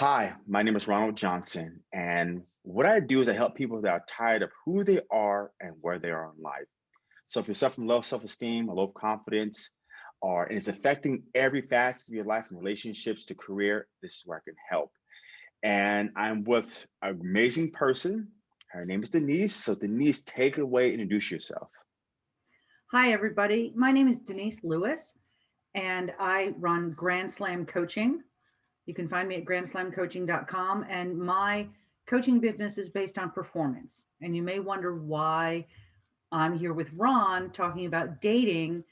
Hi, my name is Ronald Johnson, and what I do is I help people that are tired of who they are and where they are in life. So if you're suffering low self-esteem low confidence, or and it's affecting every facet of your life from relationships to career, this is where I can help. And I'm with an amazing person. Her name is Denise. So Denise, take it away, introduce yourself. Hi, everybody. My name is Denise Lewis, and I run Grand Slam Coaching. You can find me at grandslamcoaching.com, and my coaching business is based on performance. And you may wonder why I'm here with Ron talking about dating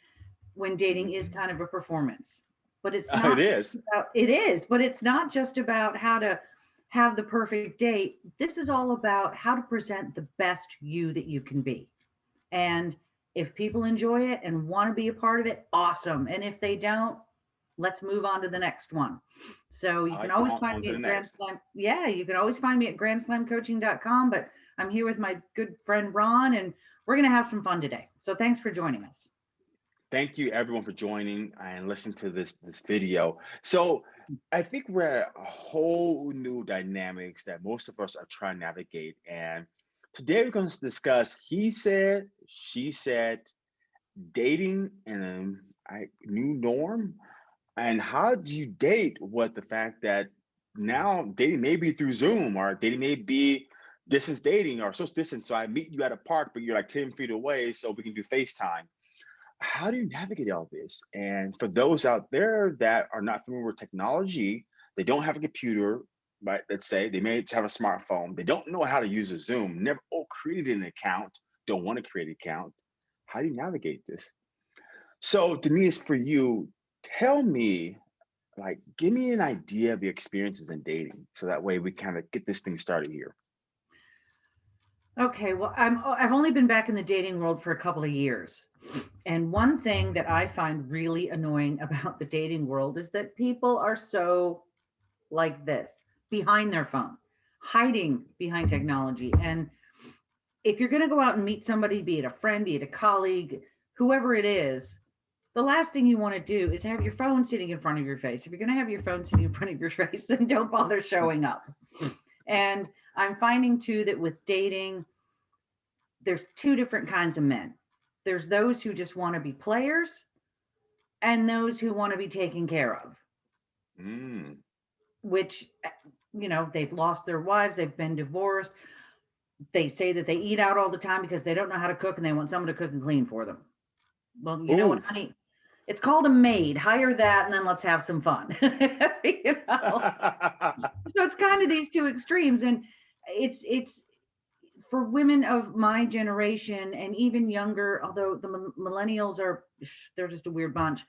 when dating is kind of a performance. But it's not it is. About, it is, but it's not just about how to have the perfect date. This is all about how to present the best you that you can be. And if people enjoy it and want to be a part of it, awesome. And if they don't, let's move on to the next one. So you can always find me at Grand Slam. Yeah, you can always find me at grandslamcoaching.com. But I'm here with my good friend Ron, and we're going to have some fun today. So thanks for joining us. Thank you everyone for joining and listening to this this video. So I think we're at a whole new dynamics that most of us are trying to navigate. And today we're going to discuss he said, she said, dating and a new norm and how do you date with the fact that now dating may be through Zoom or dating may be distance dating or social distance. So I meet you at a park, but you're like 10 feet away, so we can do FaceTime. How do you navigate all this? And for those out there that are not familiar with technology, they don't have a computer, but let's say they may have a smartphone, they don't know how to use a Zoom, never oh, created an account, don't want to create an account. How do you navigate this? So Denise, for you, tell me, like, give me an idea of your experiences in dating, so that way we kind of get this thing started here. Okay, well, I'm oh, I've only been back in the dating world for a couple of years. And one thing that I find really annoying about the dating world is that people are so like this, behind their phone, hiding behind technology. And if you're going to go out and meet somebody, be it a friend, be it a colleague, whoever it is, the last thing you want to do is have your phone sitting in front of your face. If you're going to have your phone sitting in front of your face, then don't bother showing up. And I'm finding too that with dating, there's two different kinds of men. There's those who just want to be players and those who want to be taken care of. Mm. Which, eh, you know, they've lost their wives, they've been divorced. They say that they eat out all the time because they don't know how to cook and they want someone to cook and clean for them. Well, you Ooh. know what, honey? It's called a maid. Hire that and then let's have some fun. you know? so it's kind of these two extremes. And it's it's for women of my generation and even younger, although the millennials are they're just a weird bunch.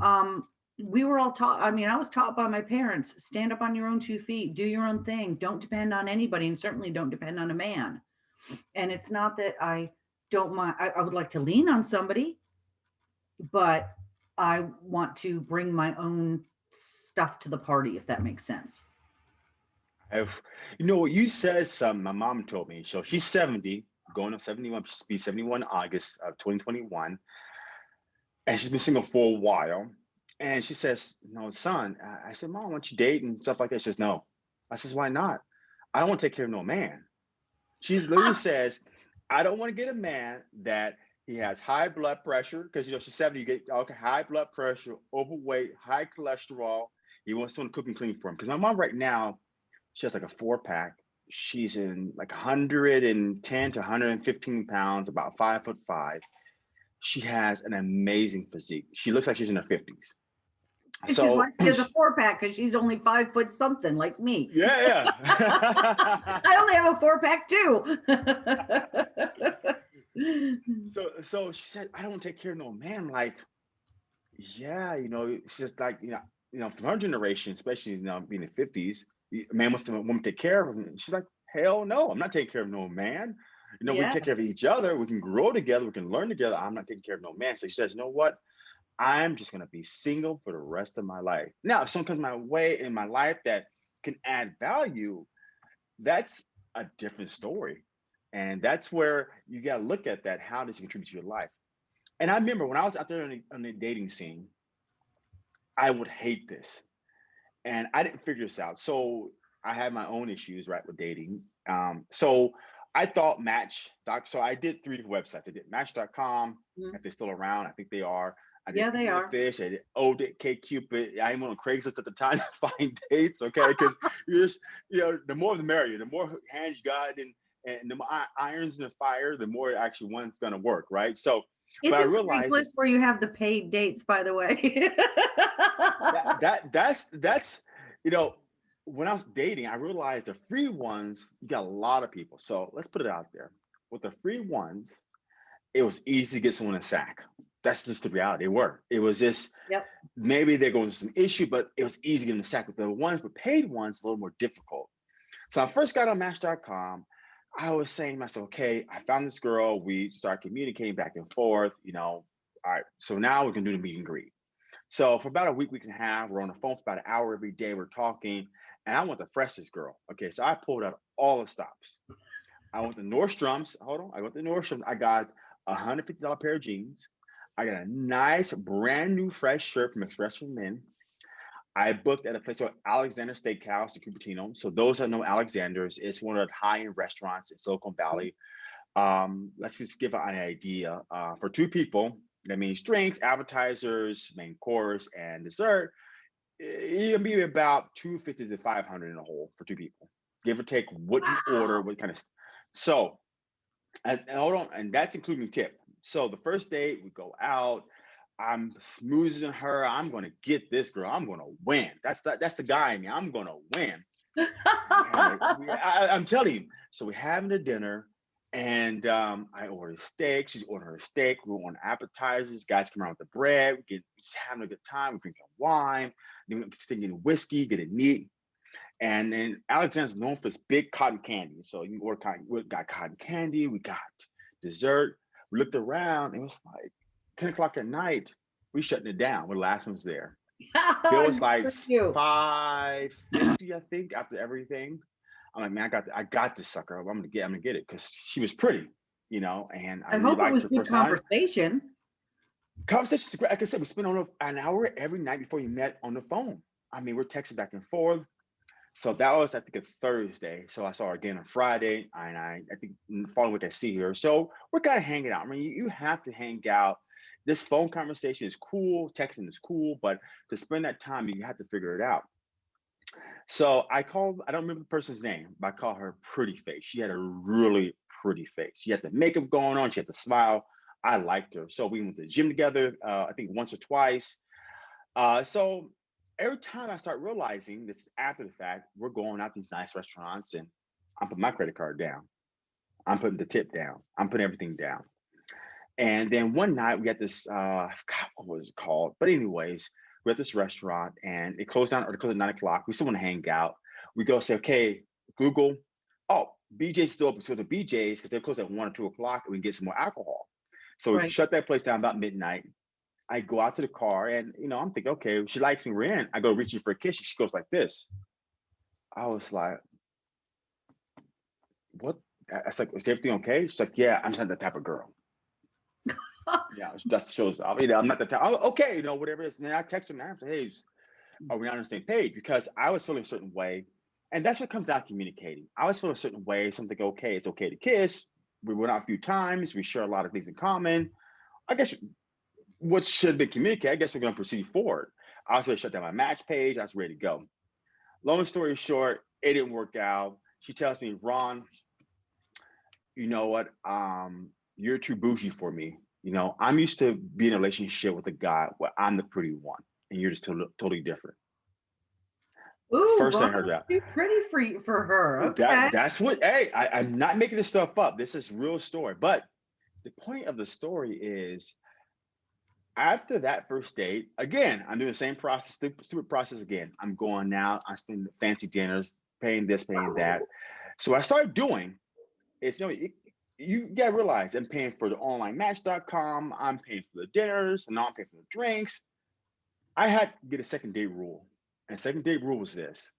Um, we were all taught, I mean, I was taught by my parents, stand up on your own two feet, do your own thing, don't depend on anybody, and certainly don't depend on a man. And it's not that I don't mind, I, I would like to lean on somebody, but I want to bring my own stuff to the party, if that makes sense. I've, you know, what you said something my mom told me. So she's 70, going to 71, be 71 August of 2021. And she's been single for a while. And she says, no, son, I said, mom, want you date and stuff like that? She says, no. I says, why not? I don't want to take care of no man. She's literally ah. says, I don't want to get a man that he has high blood pressure because you know she's 70. You get okay, high blood pressure, overweight, high cholesterol. He wants someone to cook and clean for him. Because my mom right now, she has like a four pack. She's in like 110 to 115 pounds, about five foot five. She has an amazing physique. She looks like she's in her 50s. So she has a four pack because she's only five foot something like me. Yeah, yeah. I only have a four pack too. so so she said, I don't take care of no man. I'm like, yeah, you know, it's just like, you know, you know, from her generation, especially you know, being in the 50s, a man wants a woman take care of him. She's like, hell no, I'm not taking care of no man. You know, yeah. we take care of each other, we can grow together, we can learn together. I'm not taking care of no man. So she says, you know what? I'm just gonna be single for the rest of my life. Now, if someone comes my way in my life that can add value, that's a different story. And that's where you got to look at that. How does it contribute to your life? And I remember when I was out there on the, on the dating scene, I would hate this. And I didn't figure this out. So I had my own issues right with dating. Um, so I thought Match doc. So I did three different websites. I did Match.com. Mhm. If they're still around, I think they are. I did Yeah, they are. Fish. I did OK Cupid. I even on Craigslist at the time to find dates. Okay, because you just you know the more the merrier. The more hands you got and and the more irons in the fire, the more actually one's gonna work, right? So Isn't I realized Craigslist where you have the paid dates, by the way? that, that that's that's you know when I was dating, I realized the free ones you got a lot of people. So let's put it out there. With the free ones, it was easy to get someone a sack. That's just the reality. They were. It was just Yep. maybe they're going through some issue, but it was easy to get them a sack. With the ones with paid ones, a little more difficult. So I first got on Match.com. I was saying to myself, okay, I found this girl. We start communicating back and forth. You know, all right. So now we can do the meet and greet. So for about a week, week and a half, we're on the phone for about an hour every day. We're talking, and I want the freshest girl. Okay, so I pulled out all the stops. I went to Nordstrom's. Hold on, I went to Nordstrom's. I got a hundred fifty dollar pair of jeans. I got a nice brand new fresh shirt from Express for Men. I booked at a place called Alexander Steakhouse in Cupertino. So those that know Alexander's, it's one of the high-end restaurants in Silicon Valley. Um, let's just give an idea. Uh, for two people, that means drinks, appetizers, main course, and dessert. It'll be about 250 to 500 in a whole for two people, give or take what you order, what kind of. So, and, and hold on, and that's including tip. So the first date, we go out. I'm smoozing her. I'm gonna get this girl. I'm gonna win. That's the that's the guy in me. I'm gonna win. I, am telling you. So we're having a dinner, and um, I ordered steak. She's ordering her steak. We want appetizers. Guys come around with the bread. We get just having a good time. We're drinking wine. Then we're sticking whiskey, getting neat. And then Alexander's known for his big cotton candy. So you order cotton. We got cotton candy. We got dessert. We looked around. It was like 10 o'clock at night. We shutting it down. The last ones there. It was like five fifty, I think, after everything. I'm like, man, I got, I got this sucker. I'm gonna get, I'm gonna get it because she was pretty, you know, and I, I really hope it was good conversation. conversation. Like I said, we spent on an hour every night before you met on the phone. I mean, we're texting back and forth. So that was, I think, a Thursday. So I saw her again on Friday, and I, I think mm, following week I see her. So we're kind of hanging out. I mean, you, you have to hang out. This phone conversation is cool, texting is cool, but to spend that time, you have to figure it out. So I called, I don't remember the person's name, but I call her pretty face. She had a really pretty face. She had the makeup going on, she had the smile. I liked her. So we went to the gym together, uh, I think once or twice. Uh, so every time I start realizing this is after the fact, we're going out these nice restaurants and I'm putting my credit card down. I'm putting the tip down. I'm putting everything down. And then one night we got this, uh, forgot what was it called, but anyways, we're at this restaurant and it closed down or it closed at nine o'clock. We still want to hang out. We go say, okay, Google, oh, BJ's still open. So the BJ's, because they're closed at one or two o'clock, and we can get some more alcohol. So we shut that place down about midnight. I go out to the car and you know, I'm thinking, okay, she likes me, we're in. I go reaching for a kiss. She goes like this. I was like, what? I I was like, is everything okay? She's like, yeah, I'm just not that type of girl. Yeah, that shows up. You know, I'm not the type. Okay, you know, whatever it is. And then I text him say, hey, are we on the same page? Because I was feeling a certain way. And that's what comes down to communicating. I was feeling a certain way, something okay, it's okay to kiss. We went out a few times, we share a lot of things in common. I guess what should be communicated, I guess we're gonna proceed forward. I was ready to shut down my match page, I was ready to go. Long story short, it didn't work out. She tells me, Ron, you know what? Um, you're too bougie for me. You know, I'm used to being in a relationship with a guy where I'm the pretty one, and you're just totally, totally different. Ooh, First I heard that. Too pretty for you, for her. Okay. That that's what. Hey, I, I'm not making this stuff up. This is real story. But the point of the story is, after that first date, again, I'm doing the same process, stupid, stupid process again. I'm going out. I'm spending fancy dinners, paying this, paying that. So I started doing is, you know, it, you gotta realize I'm paying for the online match.com. I'm paying for the dinners, and I'm paying for the drinks. I had to get a second date rule. And second date rule was this.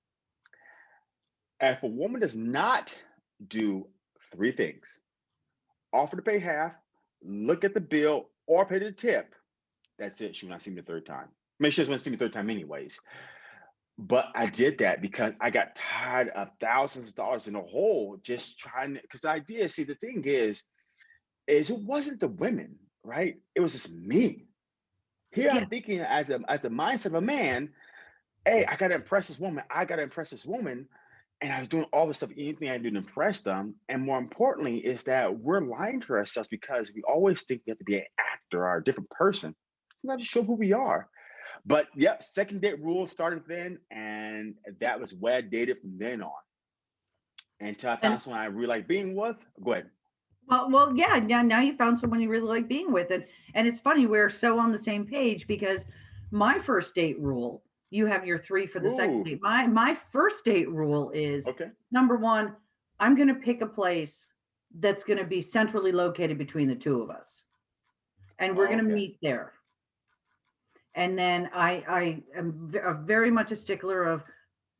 If a woman does not do three things, offer to pay half, look at the bill, or pay the tip, that's it. She will not see me the third time. I mean, she doesn't want to see me the third time anyways. But I did that because I got tired of thousands of dollars in a hole just trying to, because the idea, see, the thing is, is it wasn't the women, right? It was just me. Here Yeah. I'm thinking as a as a mindset of a man, hey, I gotta impress this woman, I gotta impress this woman. And I was doing all this stuff, anything I do to impress them. And more importantly, is that we're lying to ourselves because we always think we have to be an actor or a different person. It's not to show who we are. But yep, second date rule started then, and that was where I dated from then on. Until I found And someone I really like being with. Go ahead. well, well, yeah. Now, now you found someone you really like being with, and and it's funny we're so on the same page because my first date rule. You have your three for the second date. My my first date rule is okay. number one. I'm going to pick a place that's going to be centrally located between the two of us, and we're oh, going to Okay. meet there. And then I I am very much a stickler of,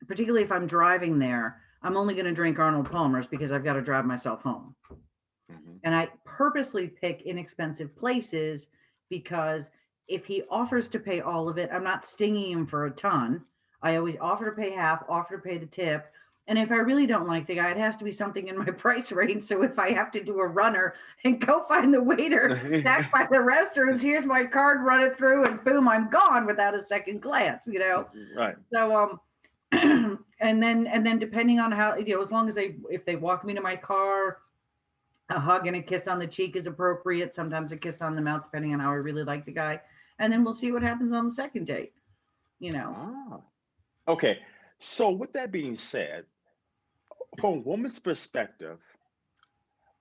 particularly if I'm driving there, I'm only going to drink Arnold Palmer's because I've got to drive myself home. Mhm. And I purposely pick inexpensive places because if he offers to pay all of it, I'm not stinging him for a ton. I always offer to pay half, offer to pay the tip. And if I really don't like the guy, it has to be something in my price range. So if I have to do a runner and go find the waiter back by the restrooms, here's my card, run it through, and boom, I'm gone without a second glance, you know? right. So um and then and then depending on how you know as long as they if they walk me to my car a hug and a kiss on the cheek is appropriate sometimes a kiss on the mouth depending on how I really like the guy and then we'll see what happens on the second date you know Ah. Okay. So with that being said, from a woman's perspective,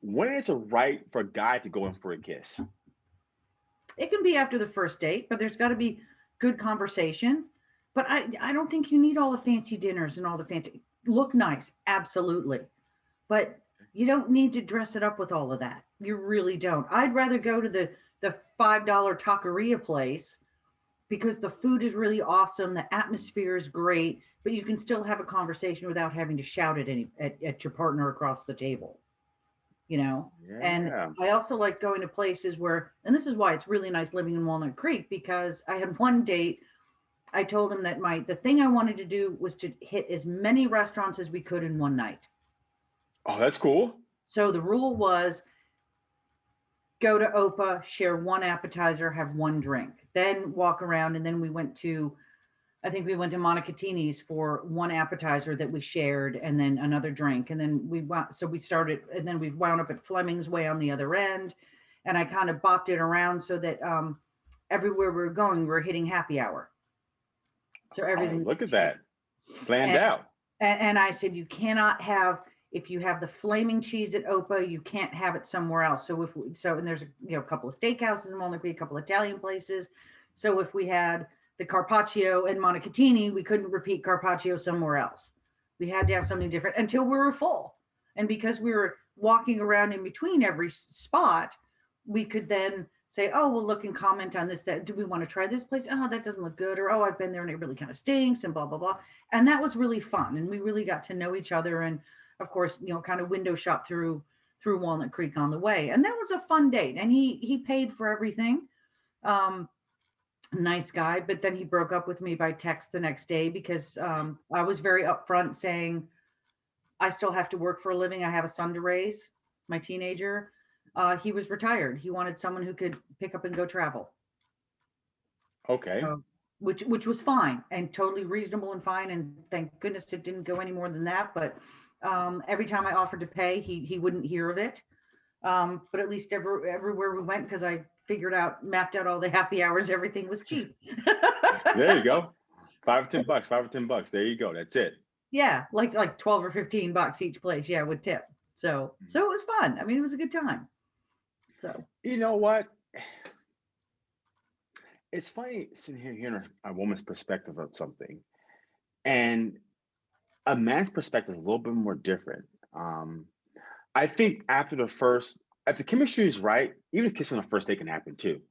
when is it right for a guy to go in for a kiss? it can be after the first date but there's got to be good conversation but I I don't think you need all the fancy dinners and all the fancy look nice absolutely but you don't need to dress it up with all of that. You really don't. I'd rather go to the the five dollar taqueria place because the food is really awesome, the atmosphere is great, but you can still have a conversation without having to shout at any at, at your partner across the table. You know, and I also like going to places where, and this is why it's really nice living in Walnut Creek because I had one date. I told him that my the thing I wanted to do was to hit as many restaurants as we could in one night. Oh, that's cool. So the rule was go to Opa, share one appetizer, have one drink, then walk around. And then we went to, I think we went to Monicatini's for one appetizer that we shared and then another drink. And then we went, so we started, and then we wound up at Fleming's Way on the other end. And I kind of bopped it around so that um, everywhere we were going, we were hitting happy hour. So Oh, everything. look at that. Planned And, out. and, and I said, you cannot have, if you have the flaming cheese at Opa, you can't have it somewhere else. So if, we- so, and there's, you know, a couple of steakhouses in Walnut Creek, a couple of Italian places. So if we had the Carpaccio and Monicatini, we couldn't repeat Carpaccio somewhere else. We had to have something different until we were full. And because we were walking around in between every spot, we could then say, oh, well, look and comment on this, that, do we want to try this place? Oh, that doesn't look good. Or, oh, I've been there and it really kind of stinks and blah, blah, blah. And that was really fun. And we really got to know each other. And of course, you know, kind of window shop through, through Walnut Creek on the way. And that was a fun date. And he, he paid for everything. Um, nice guy, but then he broke up with me by text the next day because um, I was very upfront saying, I still have to work for a living. I have a son to raise, my teenager. Uh, he was retired. He wanted someone who could pick up and go travel, Okay. so, which which was fine and totally reasonable and fine. And thank goodness it didn't go any more than that. But um, every time I offered to pay, he he wouldn't hear of it. Um, but at least every, everywhere we went, because I figured out, mapped out all the happy hours, everything was cheap. There you go. Five or ten bucks. Five or ten bucks. There you go. That's it. yeah, like like 12 or 15 bucks each place. Yeah, with tip. So so it was fun. I mean, it was a good time. So You know what? It's funny sitting here hearing a, a woman's perspective of something, and a man's perspective is a little bit more different. Um, I think after the first, if the chemistry is right, even kissing on the first date can happen too.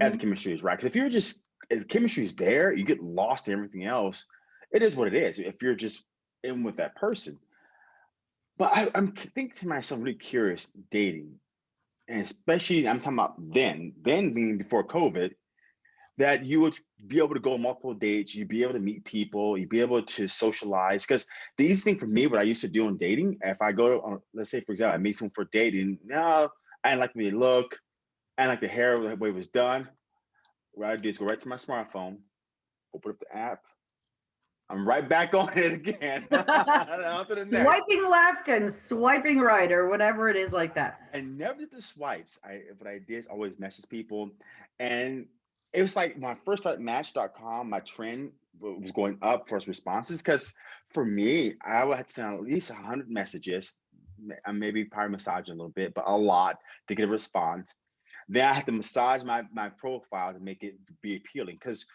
As the mhm, chemistry is right, because if you're just if the chemistry is there, you get lost in everything else. It is what it is. If you're just in with that person, but I, I'm thinking to myself, really curious, dating, and especially I'm talking about then, then being before COVID, that you would be able to go on multiple dates, you'd be able to meet people, you'd be able to socialize. Because the easy thing for me, what I used to do in dating, if I go to, uh, let's say, for example, I meet someone for dating, now I didn't like the way they look, I didn't like the hair, the way it was done. What I do is go right to my smartphone, open up the app, I'm right back on it again. on the next. Swiping left and swiping right or whatever it is like that. I never did the swipes. I what I did is always message people. And it was like when I first started Match.com, my trend was going up for responses because for me, I would have to send at least 100 messages, I uh, maybe probably massage a little bit, but a lot to get a response. Then I have to massage my my profile to make it be appealing because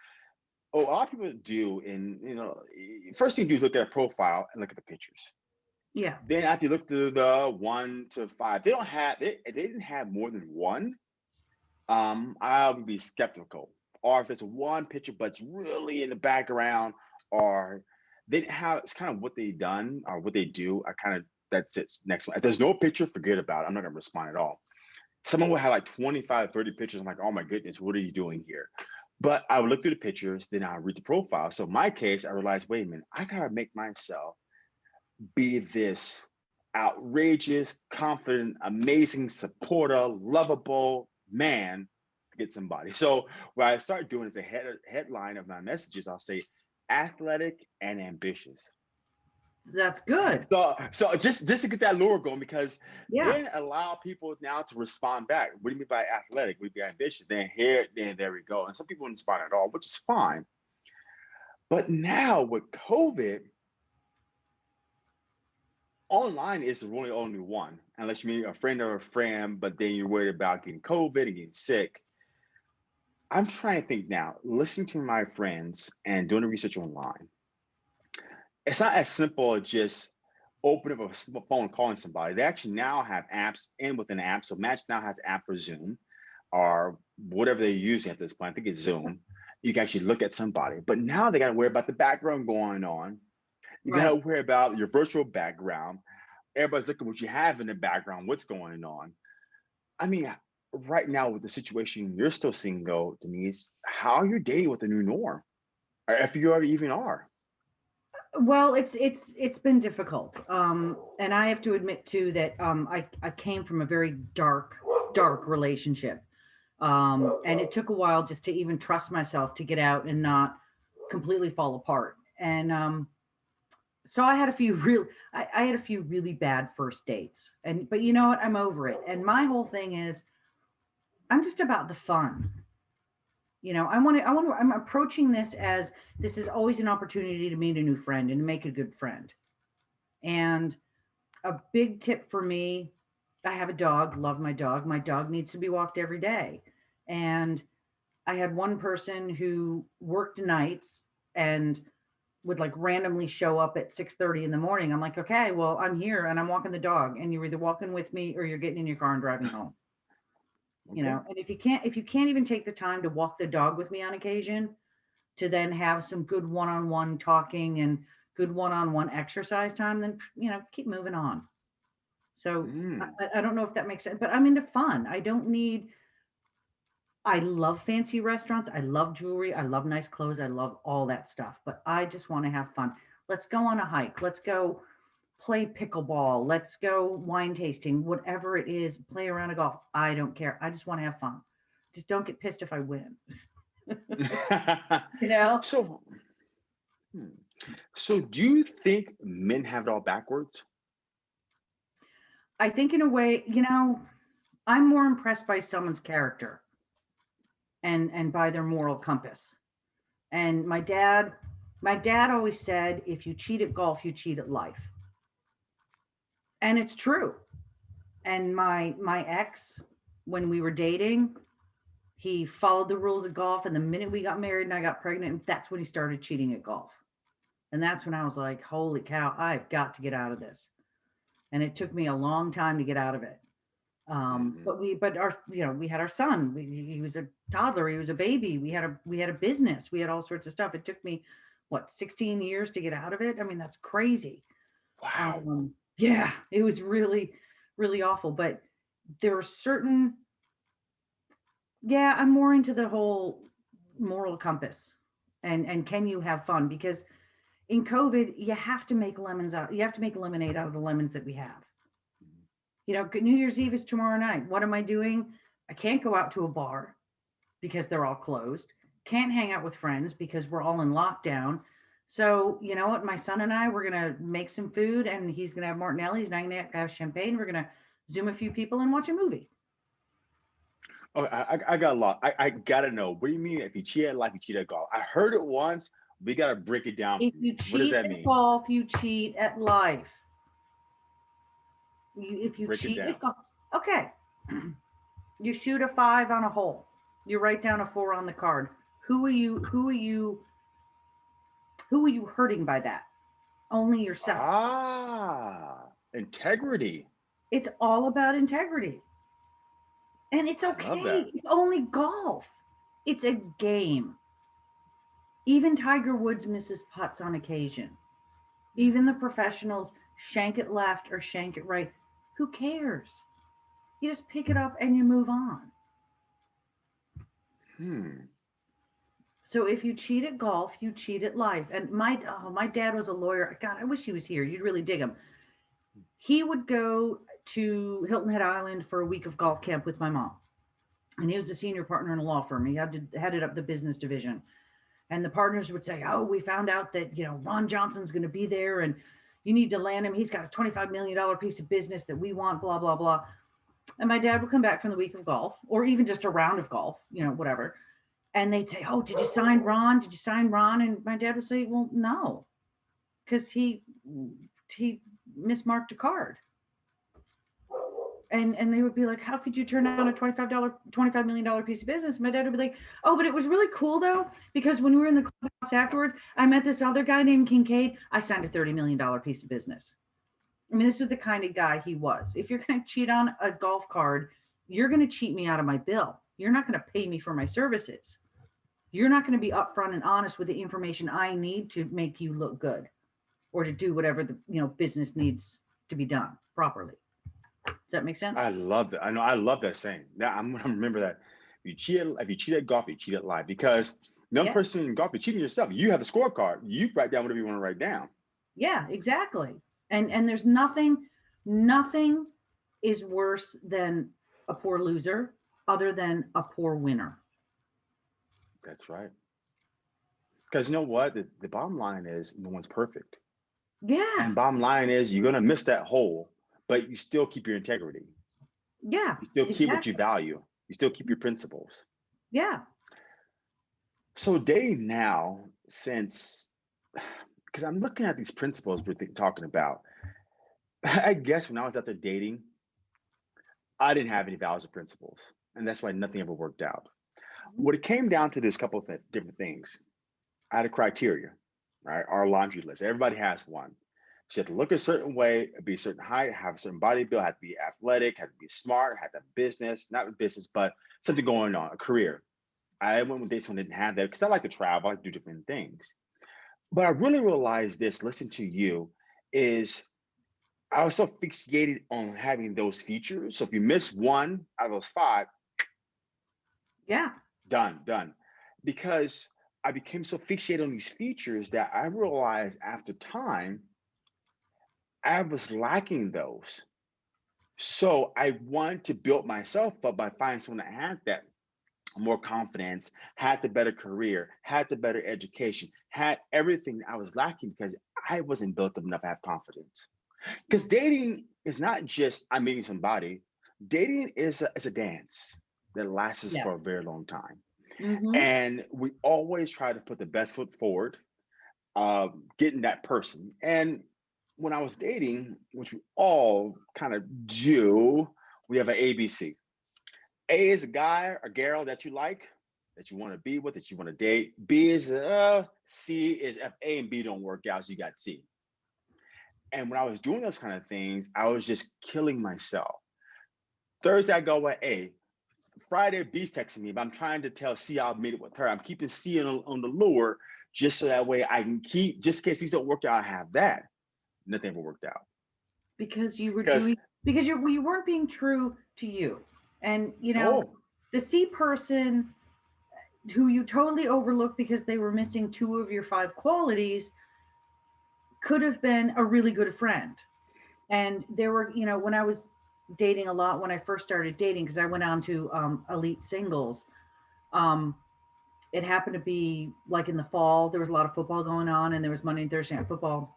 oh, a lot of people do, and you know, first thing you do is look at a profile and look at the pictures. Yeah. Then after you look through the one to five, they don't have they, they didn't have more than one. Um, I would be skeptical. Or if it's one picture, but it's really in the background, or they have it's kind of what they done or what they do. I kind of that's it. Next one. If there's no picture, forget about it. I'm not gonna respond at all. Someone will have like 25, 30 pictures. I'm like, oh my goodness, what are you doing here? But I would look through the pictures, then I read the profile. So in my case, I realized, wait a minute, I gotta make myself be this outrageous, confident, amazing, supporter, lovable man to get somebody. So what I start doing is a head, headline of my messages. I'll say athletic and ambitious. That's good. So, so just just to get that lure going, because Yeah. then allow people now to respond back. What do you mean by athletic? We be ambitious. Then here, then there we go. And some people didn't respond at all, which is fine. But now with COVID, online is really only one, unless you meet a friend or a friend, but then you're worried about getting COVID and getting sick. I'm trying to think now, listening to my friends and doing the research online it's not as simple as just opening up a phone calling somebody. They actually now have apps in within an app. So Match now has app for Zoom or whatever they're using at this point. I think it's Zoom. You can actually look at somebody. But now they got to worry about the background going on. You got to worry about your virtual background. Everybody's looking what you have in the background, what's going on. I mean, right now with the situation you're still single, Denise, how are you dating with the new norm? Or if you already even are. Well, it's it's it's been difficult. Um, and I have to admit too that um I, I came from a very dark, dark relationship. Um, and it took a while just to even trust myself to get out and not completely fall apart. And um so I had a few real I, I had a few really bad first dates. And but you know what? I'm over it. And my whole thing is I'm just about the fun. You know, I want to, I want to, I'm approaching this as this is always an opportunity to meet a new friend and to make a good friend. And a big tip for me, I have a dog, love my dog. My dog needs to be walked every day. And I had one person who worked nights and would like randomly show up at 6 30 in the morning. I'm like, okay, well, I'm here and I'm walking the dog, and you're either walking with me or you're getting in your car and driving home you know and if you can't if you can't even take the time to walk the dog with me on occasion to then have some good one-on-one talking and good one-on-one exercise time then you know keep moving on so Mm. I, I- I don't know if that makes sense but i'm into fun i don't need i love fancy restaurants i love jewelry i love nice clothes i love all that stuff but i just want to have fun let's go on a hike let's go play pickleball let's go wine tasting whatever it is play around a golf i don't care i just want to have fun just don't get pissed if i win you know so, hmm. so do you think men have it all backwards? i think in a way you know i'm more impressed by someone's character and and by their moral compass. And my dad my dad always said if you cheat at golf you cheat at life. And it's true. And my my ex when we were dating he followed the rules of golf and the minute we got married and i got pregnant that's when he started cheating at golf. And that's when i was like holy cow i've got to get out of this. And it took me a long time to get out of it um Mhm. but we but our you know we had our son we, he was a toddler he was a baby we had a we had a business we had all sorts of stuff it took me what 16 years to get out of it i mean that's crazy Wow. um, yeah, it was really, really awful. But there are certain, yeah, I'm more into the whole moral compass and and can you have fun because in covid you have to make lemons out you have to make lemonade out of the lemons that we have you know new year's eve is tomorrow night what am i doing i can't go out to a bar because they're all closed can't hang out with friends because we're all in lockdown so you know what my son and i we're gonna make some food and he's gonna have martinelli's and i'm gonna have champagne we're gonna zoom a few people and watch a movie Oh, I, I I got a lot. I, I gotta know. What do you mean if you cheat at life, you cheat at golf? I heard it once. We gotta break it down. If you What does cheat that at mean? golf, you cheat at life. You, if you Break it cheat down. at golf, okay. you shoot a five on a hole. You write down a four on the card. Who are you? Who are you? Who are you hurting by that? Only yourself. Ah, integrity. It's all about integrity. And it's okay. It's only golf. It's a game. Even Tiger Woods misses putts on occasion. Even the professionals shank it left or shank it right. Who cares? You just pick it up and you move on. Hmm. So if you cheat at golf, you cheat at life. And my oh, my dad was a lawyer. God, I wish he was here. You'd really dig him. He would go to Hilton Head Island for a week of golf camp with my mom. And he was a senior partner in a law firm. He had to headed up the business division. And the partners would say, Oh, we found out that, you know, Ron Johnson's going to be there and you need to land him. He's got a $25 million piece of business that we want, blah, blah, blah. And my dad would come back from the week of golf or even just a round of golf, you know, whatever and they'd say, "Oh, did you sign Ron? Did you sign Ron?" And my dad would say, "Well, no, because he he mismarked a card." And and they would be like, "How could you turn down a twenty five dollar twenty five million dollar piece of business?" My dad would be like, "Oh, but it was really cool though, because when we were in the clubhouse afterwards, I met this other guy named Kincaid. I signed a thirty million dollar piece of business." I mean, this was the kind of guy he was. If you're going to cheat on a golf card, you're going to cheat me out of my bill. You're not going to pay me for my services you're not going to be upfront and honest with the information I need to make you look good or to do whatever the you know business needs to be done properly. Does that make sense? I love that. I know. I love that saying. Now I'm gonna remember that. If you cheat, at, if you cheat at golf, you cheat at life. Because no Yeah. person in golf, you're cheating yourself. You have a scorecard. You write down whatever you want to write down. yeah, exactly. And and there's nothing nothing is worse than a poor loser other than a poor winner. That's right. Because you know what? The, the bottom line is no one's perfect. Yeah. And bottom line is you're gonna miss that hole, but you still keep your integrity. Yeah. You still keep what you value. You still keep your principles. Yeah. So dating now, since because I'm looking at these principles we're talking about, I guess when I was out there dating, I didn't have any values or principles, and that's why nothing ever worked out. Mm-hmm. What it came down to is a couple of th- different things. I had a criteria, right? Our laundry list. Everybody has one. You had to look a certain way, be a certain height, have a certain body build, have to be athletic, have to be smart, have to have business, not business, but something going on, a career. I went with this one didn't have that because I like to travel, I like to do different things. But I really realized this, listen to you, is I was so fixated on having those features. So if you miss one out of those five, Yeah. done, done. Because I became so fixated on these features that I realized after time, I was lacking those. So I wanted to build myself up by finding someone that had that more confidence, had the better career, had the better education, had everything I was lacking because I wasn't built up enough to have confidence. Because dating is not just I'm meeting somebody. Dating is a, is a dance that lasts Yeah. for a very long time. Mhm. And we always try to put the best foot forward, um, getting that person. And when I was dating, which we all kind of do, we have an ABC. A is a guy or girl that you like, that you want to be with, that you want to date. B is uh, C is if A and B don't work out, so you got C. And when I was doing those kind of things, I was just killing myself. Thursday, I go with A. Friday, B's texting me, but I'm trying to tell C I'll meet it with her. I'm keeping C on, on the lure just so that way I can keep, just in case these don't work out, I have that. Nothing ever worked out. Because you were Because- doing because you you weren't being true to you. And you know, Oh, the C person, who you totally overlooked because they were missing two of your five qualities could have been a really good friend. And there were, you know, when I was dating a lot, when I first started dating, because I went on to um, elite singles, um, it happened to be like in the fall, there was a lot of football going on, and there was Monday and Thursday night football.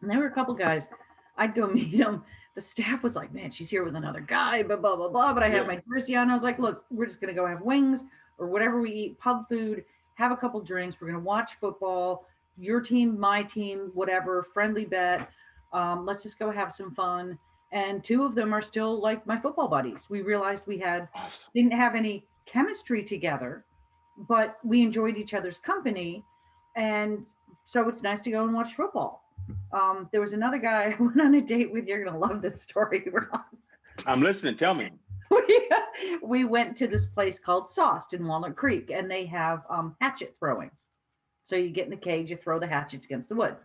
And there were a couple guys, I'd go meet them. The staff was like, man, she's here with another guy, blah, blah, blah, blah. But I had Yeah. my jersey on. I was like, look, we're just going to go have wings or whatever we eat, pub food, have a couple drinks. We're going to watch football, your team, my team, whatever, friendly bet. Um, let's just go have some fun. And two of them are still like my football buddies. We realized we had Awesome. didn't have any chemistry together, but we enjoyed each other's company. And so it's nice to go and watch football. Um, there was another guy I went on a date with. You're gonna love this story, Ron. I'm listening. Tell me. we, we went to this place called Sauced in Walnut Creek, and they have um, hatchet throwing. So you get in the cage, you throw the hatchets against the wood.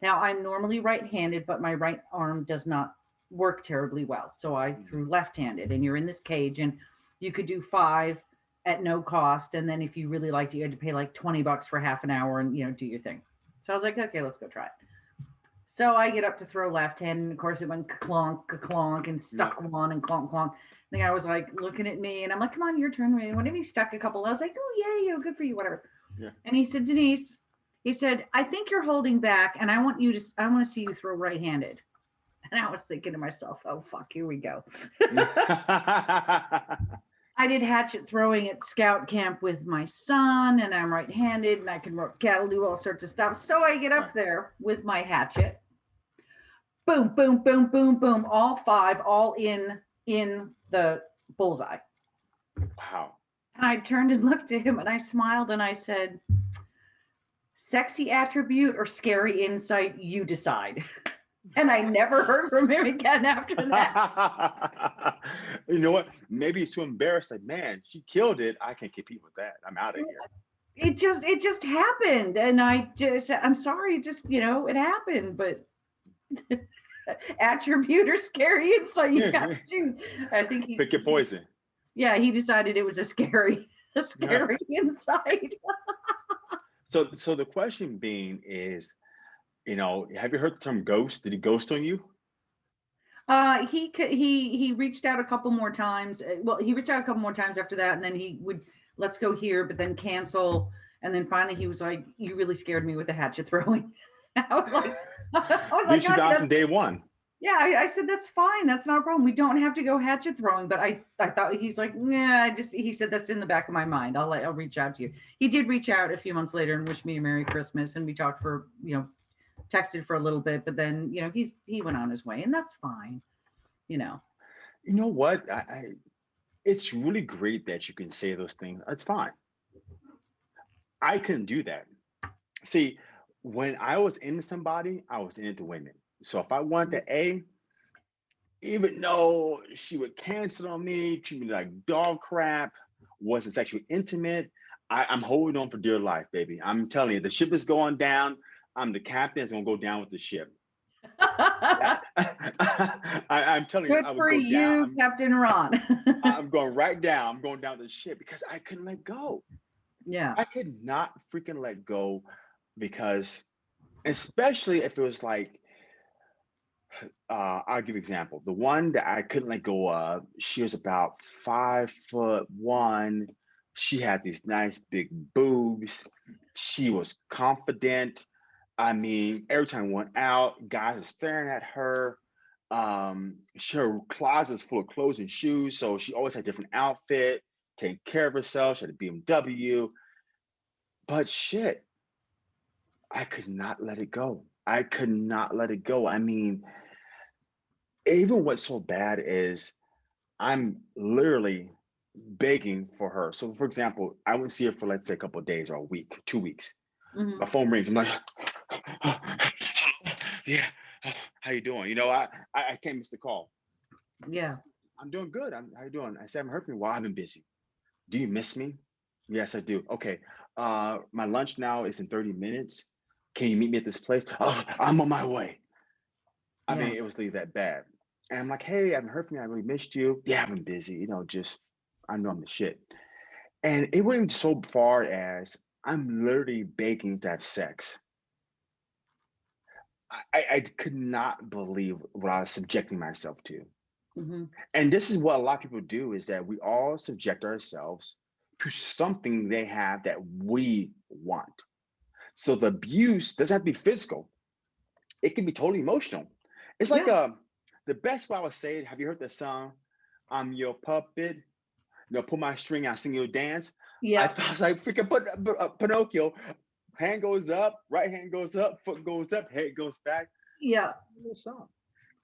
Now I'm normally right-handed, but my right arm does not work terribly well, so I threw left-handed. And you're in this cage, and you could do five at no cost, and then if you really liked it, you had to pay like 20 bucks for half an hour and you know do your thing. So I was like, okay, let's go try it. So I get up to throw left hand, and of course it went clonk, clonk, and stuck one and clonk, clonk. The guy was like looking at me, and I'm like, "Come on, your turn." man." Whenever he stuck a couple, I was like, "Oh yeah, yeah, good for you, whatever." Yeah. And he said, "Denise," he said, "I think you're holding back, and I want you to, I want to see you throw right-handed." And I was thinking to myself, "Oh fuck, here we go." I did hatchet throwing at scout camp with my son, and I'm right-handed, and I can rope cattle, do all sorts of stuff. So I get up there with my hatchet. Boom, boom, boom, boom, boom, all five, all in in the bullseye. wow. And I turned and looked at him, and I smiled, and I said, "Sexy attribute or scary insight? You decide." And I never heard from him again after that. you know what? Maybe he's too embarrassed. Like, man, she killed it. I can't compete with that. I'm out of here. it just it just happened and i just i'm sorry it just you know it happened but attribute or scary insight you got to choose i think he Pick your poison. yeah he decided it was a scary a scary inside. So, so the question being is, you know, have you heard the term ghost? Did he ghost on you? uh he he he reached out a couple more times uh, well he reached out a couple more times after that and then he would let's go here but then cancel and then finally he was like you really scared me with the hatchet throwing i was like At like least you "God, got from day one. Yeah, I, I said that's fine. That's not a problem. We don't have to go hatchet throwing. But I, I thought he's like, nah. I just he said that's in the back of my mind. I'll I'll reach out to you. He did reach out a few months later and wish me a Merry Christmas, and we talked for you know, texted for a little bit. But then you know he's he went on his way, and that's fine. You know. You know what? I, I it's really great that you can say those things. That's fine. I couldn't do that. See, when I was into somebody, I was into women. So if I wanted mm-hmm. to A, even though she would cancel on me, treat me like dog crap, wasn't sexually intimate, I, I'm holding on for dear life, baby. I'm telling you, the ship is going down. I'm the captain. It's gonna go down with the ship. I, I'm telling you, Good I for go you, down. Captain Ron. I'm going right down. I'm going down the ship because I couldn't let go. yeah. I could not freaking let go because, especially if it was like, uh, I'll give example. The one that I couldn't let go of, she was about five foot one. She had these nice big boobs. She was confident. I mean, every time I went out, guys were staring at her. Um, she, her closet's full of clothes and shoes, so she always had different outfit, taking care of herself. She had a BMW. But shit, I could not let it go. I could not let it go. I mean, even what's so bad is I'm literally begging for her. So, for example, I wouldn't see her for let's say a couple of days or a week, two weeks. Mhm. My phone rings. I'm like, yeah, how you doing? You know, I, I I can't miss the call. Yeah. I'm doing good. I'm, how you doing? I said, I haven't heard from you. Well, I've been busy. Do you miss me? Yes, I do. Okay. Uh, my lunch now is in 30 minutes. Can you meet me at this place? Oh, I'm on my way. I Yeah. mean, it was really that bad. And I'm like, hey, I haven't heard from you. I really missed you. Yeah, I've been busy. You know, just, I know I'm the shit. And it went so far as I'm literally begging to have sex. I, I could not believe what I was subjecting myself to. hmm And this is what a lot of people do is that we all subject ourselves to something they have that we want. So the abuse doesn't have to be physical. It can be totally emotional. It's like Yeah. uh, the best way I would say it. Have you heard the song "I'm Your Puppet"? You know, pull my string, I sing your dance. I Yeah. thought I was like freaking Pin- uh, Pinocchio. Hand goes up, right hand goes up, foot goes up, head goes back. Yeah. Song.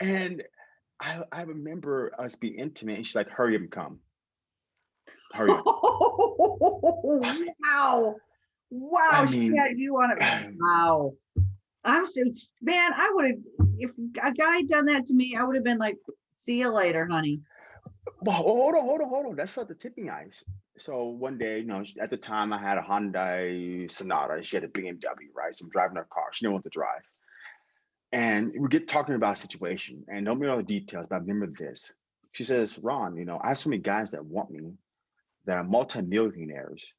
And I I remember us being intimate, and she's like, "Hurry up and come, hurry up." wow. Wow. I She mean, had you on it. Wow. I'm so, man, I would have, if a guy had done that to me, I would have been like, see you later, honey. well, hold on, hold on, hold on. That's not the tipping ice. So one day, you know, at the time I had a Hyundai Sonata. She had a BMW, right? So I'm driving her car. She didn't want to drive. And we get talking about a situation and don't remember all the details, but I remember this. She says, Ron, you know, I have so many guys that want me that are multimillionaires.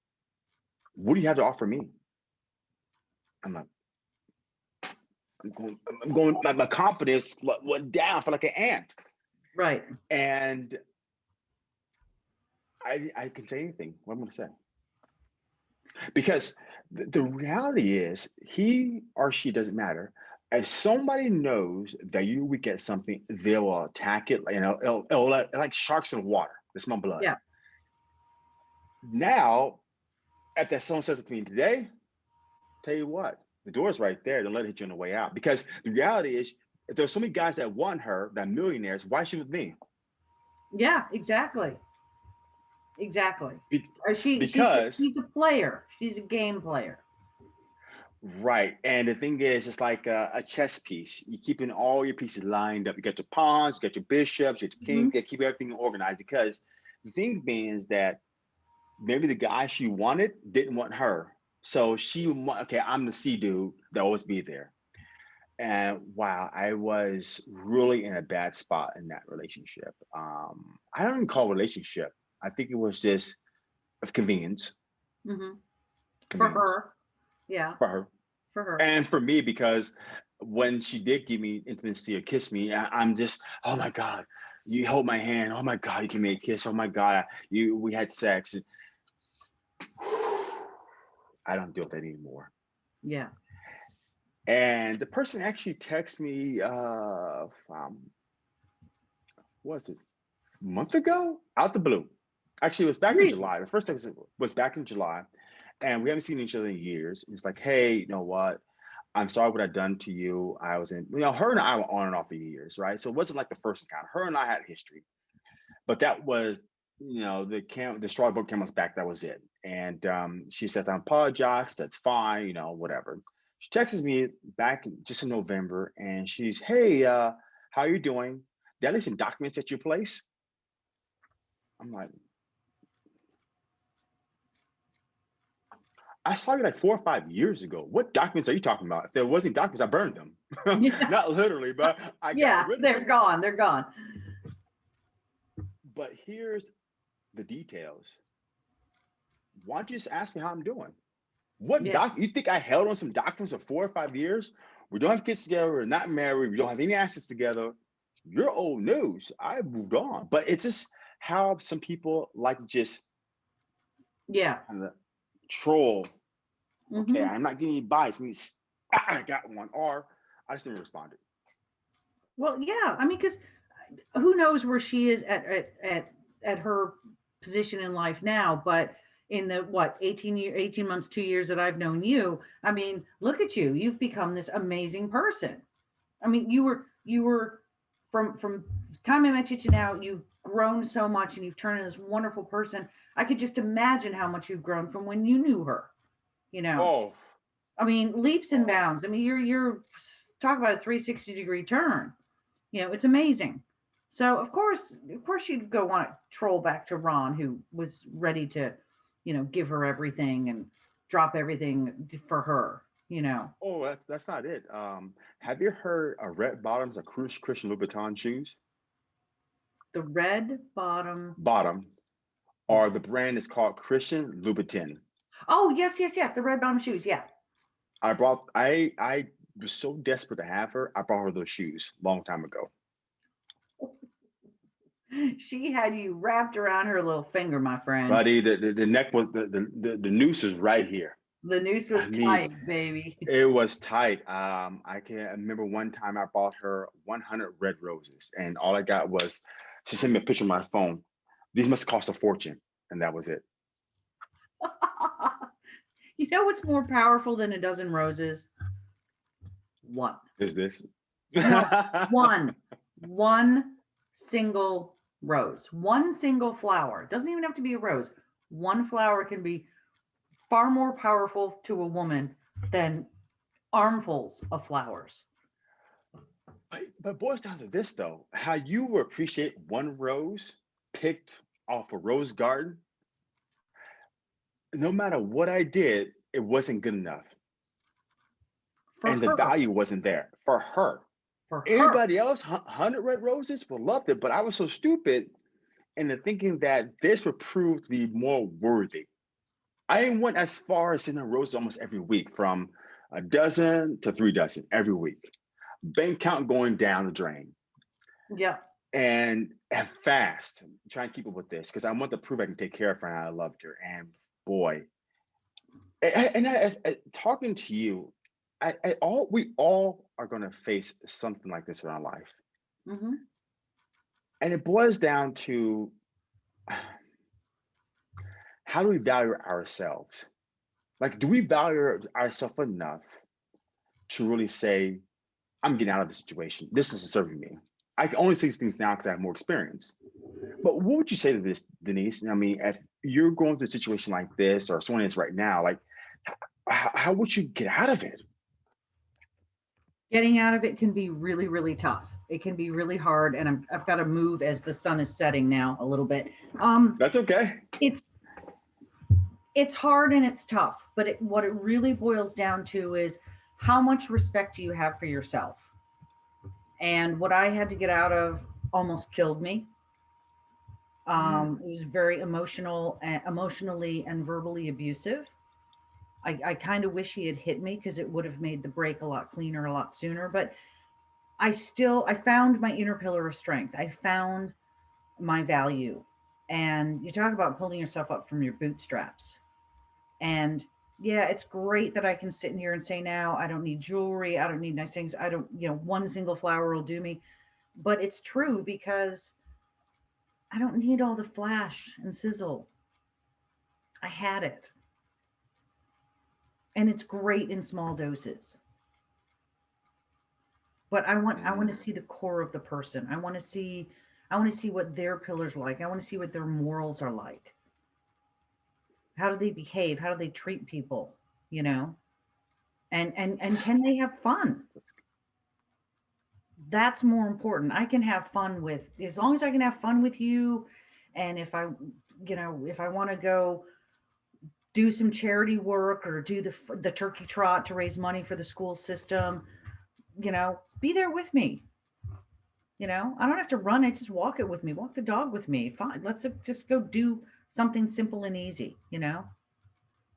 What do you have to offer me? I'm like, I'm going, I'm going, my, my confidence went down. for like an ant. Right. And I, I can say anything. What I'm going to say. Because the, the reality is, he or she doesn't matter. If somebody knows that you're weak at something, they will attack it. You know, it'll, it'll let, like sharks in water. They smell blood. Yeah. Now, if that someone says it to me today, tell you what, the door's right there. Don't let it hit you on the way out. Because the reality is, if there's so many guys that want her, that millionaires, why is she with me? Yeah, exactly. Exactly. Be- Or she, she's a- because- she's a player. She's a game player. Right. And the thing is, it's like a, a chess piece. You're keeping all your pieces lined up. You got your pawns, you got your bishops, you got your kings, mm-hmm. you got to keep everything organized because the thing being is that maybe the guy she wanted didn't want her. So she okay, I'm the C dude that always be there. And wow, I was really in a bad spot in that relationship. Um, I don't even call it relationship. I think it was just of convenience. hmm For her. Yeah, For her. for her. and for me because when she did give me intimacy or kiss me I, i'm just oh my god you hold my hand oh my god you give me a kiss oh my god you we had sex i don't do that anymore. Yeah. and the person actually texted me uh um was it a month ago? Out the blue. Actually it was back Really? in july. The first text was was back in july. And we haven't seen each other in years. It's like hey you know what? I'm sorry what i've done to you. I was in you know her and i were on and off for years right? So it wasn't like the first encounter. Her and i had history. But that was you know the cam the straw boat camel's back that was it and um she says i apologize that's fine you know whatever she texts me back just in November and she's, hey, uh, how you doing? Did I some documents at your place? I'm like, I saw you like four or five years ago. What documents are you talking about? If there wasn't documents, I burned them. Yeah. Not literally, but I got Yeah, they're gone. They're gone. But here's the details. Why don't you just ask me how I'm doing? What Yeah. doc? You think I held on some documents for four or five years? We don't have kids together. We're not married. We don't have any assets together. You're old news. I moved on. But it's just how some people like just Yeah. kind of troll. mhm. Okay, I'm not getting any bites. Means I got one, or I just didn't respond. Well, yeah. I mean, because who knows where she is at, at at at her position in life now, but in the what 18 year 18 months, two years that I've known you, I mean, look at you. You've become this amazing person. I mean, you were you were from from time I met you to now, you've grown so much and you've turned into this wonderful person. I could just imagine how much you've grown from when you knew her. You know. Oh, I mean, leaps and oh. bounds. I mean, you're you're talk about a 360 degree turn. You know, it's amazing. So of course, of course, you'd go want to troll back to Ron, who was ready to, you know, give her everything and drop everything for her. You know, oh, that's that's not it. Um, have you heard of red bottoms or Chris Christian Louboutin shoes? the red bottom. Bottom or the brand is called Christian Louboutin. Oh, yes, yes, yes. The red bottom shoes. Yeah. I brought I I was so desperate to have her, I brought her those shoes long time ago. She had you wrapped around her little finger, my friend. Buddy, the, the, the neck was the, the, the, noose is right here. The noose was I mean, tight, baby. It was tight. Um, I can remember one time I bought her 100 red roses, and all I got was she sent me a picture on my phone. These must cost a fortune, and that was it. you know what's more powerful than a dozen roses? One. Is this? One. One single rose. One single flower. It doesn't even have to be a rose. One flower can be far more powerful to a woman than armfuls of flowers. But, but boils down to this though, how you will appreciate one rose picked off a rose garden. No matter what I did, it wasn't good enough. For and the value wasn't there for her. For her. Everybody else, 100 red roses, would loved it, but I was so stupid into thinking that this would prove to be more worthy. I went as far as sending roses almost every week, from a dozen to three dozen every week. Bank count going down the drain. Yeah. and and fast try and keep up with this because I want to prove I can take care of her and I loved her. And boy, and I, I- I- talking to you, I, I all we all are going to face something like this in our life, hmm and it boils down to how do we value ourselves? Like, do we value ourselves enough to really say, I'm getting out of the situation. This isn't serving me. I can only say these things now because I have more experience. But what would you say to this, Denise? I mean, if you're going through a situation like this, or someone is right now, like, how, how would you get out of it? Getting out of it can be really, really tough. It can be really hard. And I'm, I've got to move as the sun is setting now a little bit. Um, That's okay. it's it's hard and it's tough but it, what it really boils down to is how much respect do you have for yourself and what i had to get out of almost killed me um, it was very emotional uh, emotionally and verbally abusive i, I kind of wish he had hit me because it would have made the break a lot cleaner a lot sooner but i still i found my inner pillar of strength. I found my value. And you talk about pulling yourself up from your bootstraps. And yeah it's great that i can sit in here and say now i don't need jewelry i don't need nice things i don't you know one single flower will do me. But it's true because i don't need all the flash and sizzle. I had it and it's great in small doses but i want i want to mm. see the core of the person i want to see I want to see what their pillars like. I want to see what their morals are like. How do they behave? How do they treat people? You know, and and and can they have fun? That's more important. I can have fun with as long as I can have fun with you, and if I, you know, if I want to go do some charity work or do the the turkey trot to raise money for the school system, you know, be there with me you know, I don't have to run it. Just walk it with me. Walk the dog with me. Fine. Let's just go do something simple and easy, you know?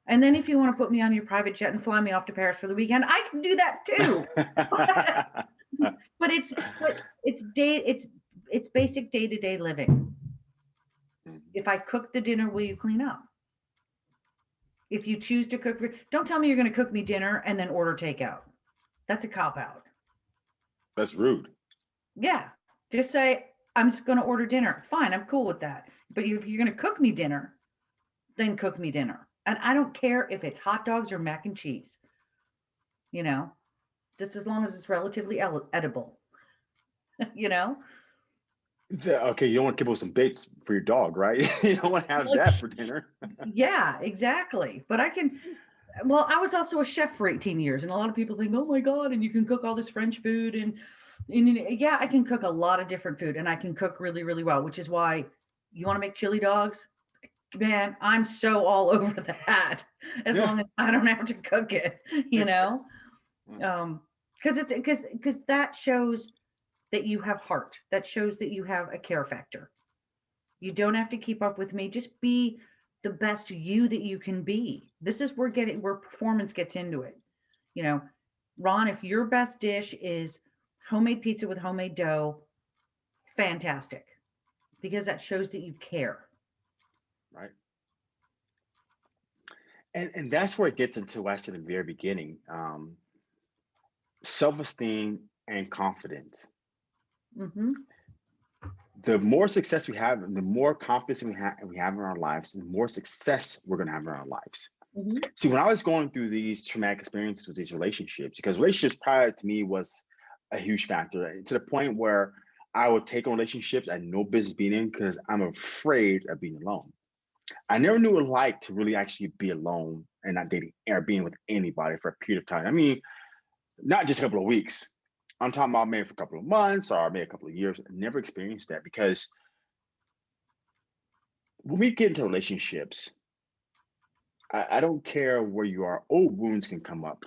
And then if you want to put me on your private jet and fly me off to Paris for the weekend, I can do that too. but it's but it's day it's it's basic day-to-day living. Mm. If I cook the dinner, will you clean up? If you choose to cook, for- don't tell me you're going to cook me dinner and then order takeout. That's a cop out. That's rude. Yeah. Just say, I'm just going to order dinner. Fine. I'm cool with that. But if you're going to cook me dinner, then cook me dinner. And I don't care if it's hot dogs or mac and cheese, you know, just as long as it's relatively edible, you know? Okay, you don't want to give Kibbles 'n Bits for your dog, right? you don't want to have that for dinner. Yeah, exactly. But I can, well, I was also a chef for 18 years, and a lot of people think, oh my God, and you can cook all this French food. And, and yeah, I can cook a lot of different food and I can cook really, really well, which is why you want to make chili dogs? Man, I'm so all over that as Yeah. long as I don't have to cook it, you know? Mm. Um, because it's because because that shows that you have heart, that shows that you have a care factor, You don't have to keep up with me. Just be the best you that you can be. This is where getting where performance gets into it. You know, Ron, if your best dish is homemade pizza with homemade dough, fantastic. Because that shows that you care. right? And and that's where it gets into said in the very beginning. Um, self-esteem and confidence. Hmm The more success we have, the more confidence we have we have in our lives, the more success we're gonna have in our lives. hmm See, when I was going through these traumatic experiences with these relationships, because relationships prior to me was a huge factor to the point where I would take on relationships I had no business being in because I'm afraid of being alone. I never knew what it like to really actually be alone and not dating or being with anybody for a period of time. I mean, not just a couple of weeks. I'm talking about maybe for a couple of months or maybe a couple of years. I never experienced that because when we get into relationships, I, I don't care where you are, old wounds can come up.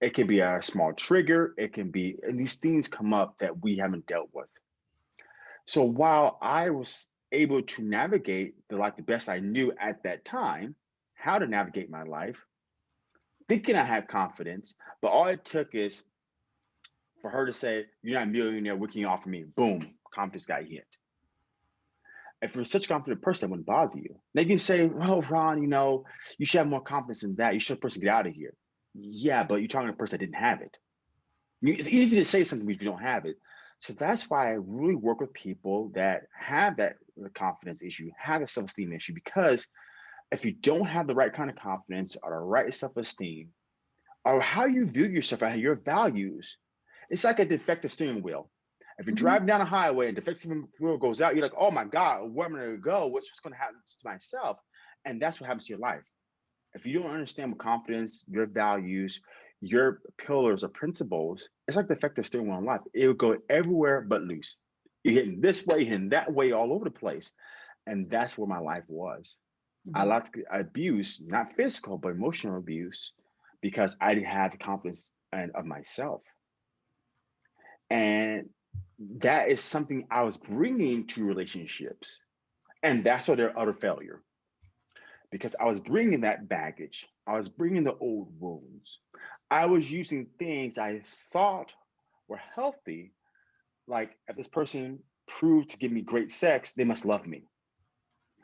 It can be a small trigger, it can be, and these things come up that we haven't dealt with. So while I was able to navigate the like the best I knew at that time, how to navigate my life, thinking I had confidence, but all it took is for her to say, You're not a millionaire, what can you offer me? Boom, confidence got hit. If you're such a confident person, that wouldn't bother you. They can say, Well, Ron, you know, you should have more confidence in that. You should a person get out of here. Yeah, but you're talking to a person that didn't have it. It's easy to say something if you don't have it. So that's why I really work with people that have that confidence issue, have a self-esteem issue, because if you don't have the right kind of confidence or the right self-esteem, or how you view yourself or your values, it's like a defective steering wheel. If you're Mhm. driving down a highway and defective steering wheel goes out, you're like, oh my God, where am I gonna go? What's, what's gonna happen to myself? And that's what happens to your life. If you don't understand what confidence, your values, your pillars or principles, it's like the defective steering wheel in life. It will go everywhere but loose. You're hitting this way, hitting that way, all over the place. And that's where my life was. I Mhm. lost abuse, not physical, but emotional abuse, because I didn't have the confidence and of myself. And that is something I was bringing to relationships. And that's why they're utter failure. Because I was bringing that baggage. I was bringing the old wounds. I was using things I thought were healthy, like if this person proved to give me great sex, they must love me.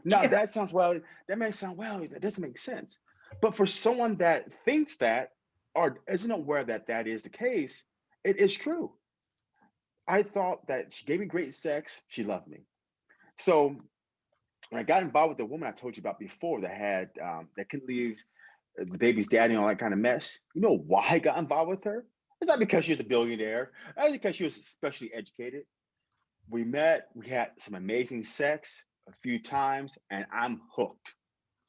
Now Yeah. that sounds well, that may sound well, that doesn't make sense. But for someone that thinks that or isn't aware that that is the case, it is true. I thought that she gave me great sex, she loved me. So when I got involved with the woman I told you about before that had um, that couldn't leave uh, the baby's daddy and all that kind of mess, you know why I got involved with her? It's not because she was a billionaire. It's because she was especially educated. We met, we had some amazing sex a few times, and I'm hooked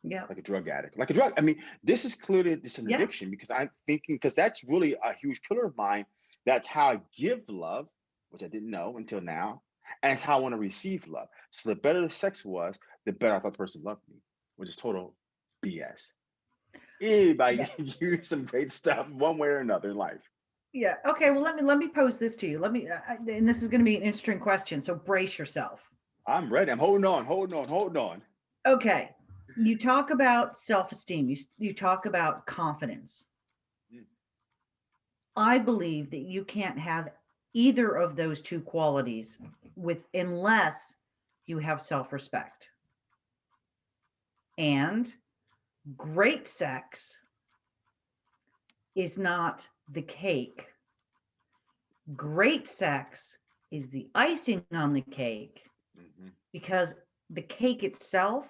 Yeah. like a drug addict, like a drug. I mean, this is clearly just an Yeah. addiction because I'm thinking because that's really a huge pillar of mine. That's how I give love, which I didn't know until now, and it's how I want to receive love. So the better the sex was, the better I thought the person loved me, which is total BS. Anybody Yeah. can use some great stuff one way or another in life. Yeah. Okay. Well, let me let me pose this to you. Let me, uh, and this is going to be an interesting question. So brace yourself. I'm ready. I'm holding on, holding on, holding on. Okay. You talk about self-esteem. You you talk about confidence. Mm. I believe that you can't have either of those two qualities with unless you have self-respect. And great sex is not the cake. Great sex is the icing on the cake Mhm. because the cake itself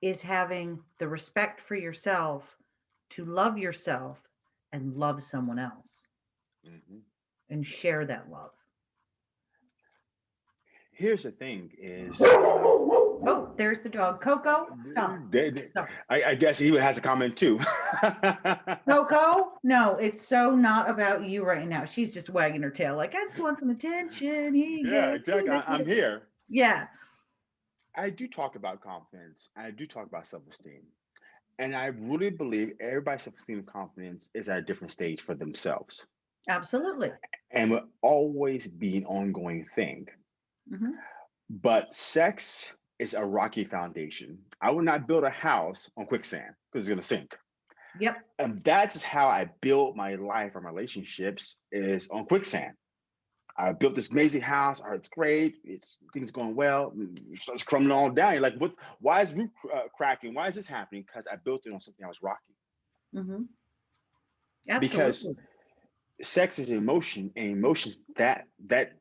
is having the respect for yourself to love yourself and love someone else Mhm. And share that love. Here's the thing: is Oh, there's the dog. Coco, stop. they- they- Stop. I, I guess he has a comment too. Coco, no, it's so not about you right now. She's just wagging her tail like, I just want some attention. Here you yeah, exactly. I, I'm here. Yeah. I do talk about confidence. I do talk about self-esteem. And I really believe everybody's self-esteem and confidence is at a different stage for themselves. Absolutely. And will always be an ongoing thing. Mhm. but sex is a rocky foundation. I would not build a house on quicksand because it's gonna sink. Yep. And that's how I built my life or my relationships is on quicksand. I built this amazing house. Oh, it's great. It's things going well. It starts crumbling all down. You're like, what? Why is roof uh, cracking? Why is this happening? Because I built it on something that was rocky. Mm-hmm. Absolutely. Because Absolutely. Sex is emotion, and emotions that that